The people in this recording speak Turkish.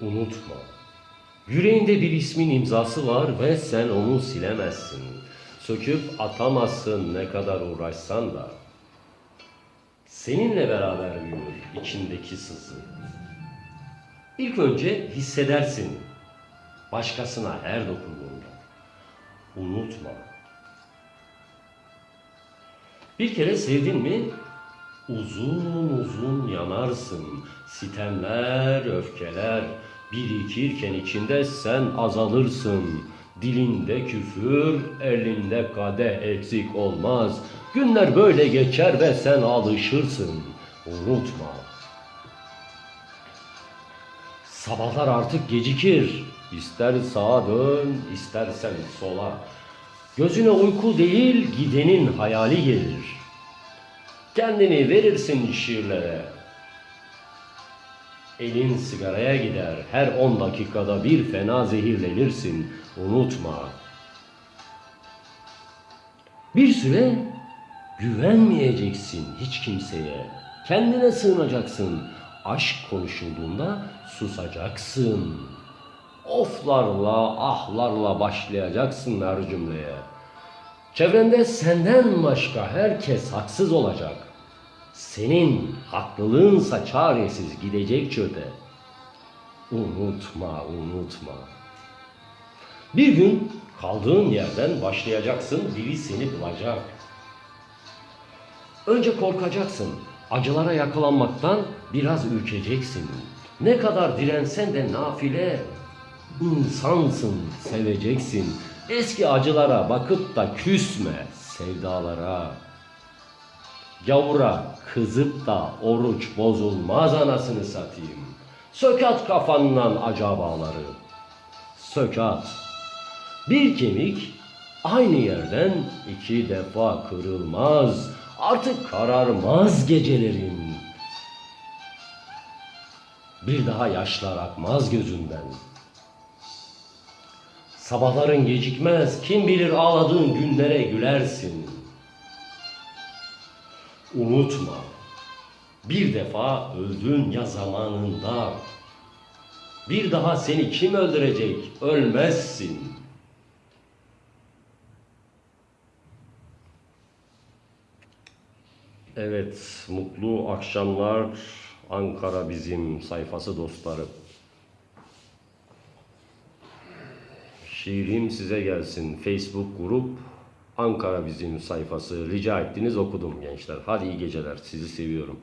Unutma. Yüreğinde bir ismin imzası var ve sen onu silemezsin. Söküp atamazsın ne kadar uğraşsan da. Seninle beraber büyür içindeki sızı. İlk önce hissedersin başkasına her dokunduğunda. Unutma. Bir kere sevdin mi uzun uzun yanarsın. Sitemler, öfkeler birikirken içinde sen azalırsın. Dilinde küfür, elinde kadeh eksik olmaz. Günler böyle geçer ve sen alışırsın. Unutma. Sabahlar artık gecikir. İster sağa dön, istersen sola. Gözüne uyku değil, gidenin hayali gelir. Kendini verirsin şiirlere. Elin sigaraya gider, her on dakikada bir fena zehirlenirsin. Unutma. Bir süre güvenmeyeceksin hiç kimseye. Kendine sığınacaksın. Aşk konuşulduğunda susacaksın. Oflarla, ahlarla başlayacaksın her cümleye. Çevrende senden başka herkes haksız olacak. Senin haklılığınsa çaresiz gidecek çöpe. Unutma, unutma. Bir gün kaldığın yerden başlayacaksın, biri seni bulacak. Önce korkacaksın. Acılara yakalanmaktan biraz ürkeceksin. Ne kadar dirensen de nafile. İnsansın, seveceksin. Eski acılara bakıp da küsme sevdalara. Gavura kızıp da oruç bozulmaz anasını satayım. Sökat kafandan acabaları. Sökat. Bir kemik aynı yerden iki defa kırılmaz. Artık kararmaz gecelerin. Bir daha yaşlar akmaz gözünden. Sabahların gecikmez, kim bilir ağladığın günlere gülersin. Unutma, bir defa öldün ya zamanında. Bir daha seni kim öldürecek? Ölmezsin. Evet, mutlu akşamlar Ankara bizim sayfası dostları. Şiirim size gelsin. Facebook grup Ankara bizim sayfası. Rica ettiniz okudum gençler. Hadi iyi geceler. Sizi seviyorum.